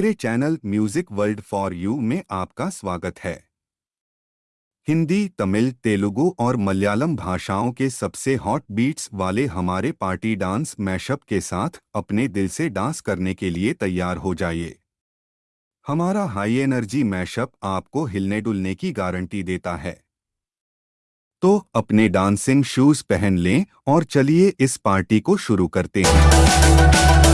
मेरे channel music world for you में आपका स्वागत है। हिंदी, तमिल, तेलुगु और मलयालम भाषाओं के सबसे हॉट बीट्स वाले हमारे पार्टी डांस मैशअप के साथ अपने दिल से डांस करने के लिए तैयार हो जाइए। हमारा हाई एनर्जी मैशअप आपको हिलने डुलने की गारंटी देता है। तो अपने डांसिंग शूज़ पहन लें और चलिए इस पार्टी को शुरू करते हैं।